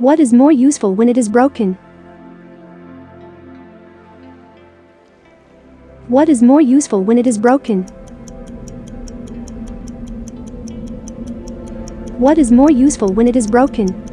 What is more useful when it is broken? What is more useful when it is broken? What is more useful when it is broken?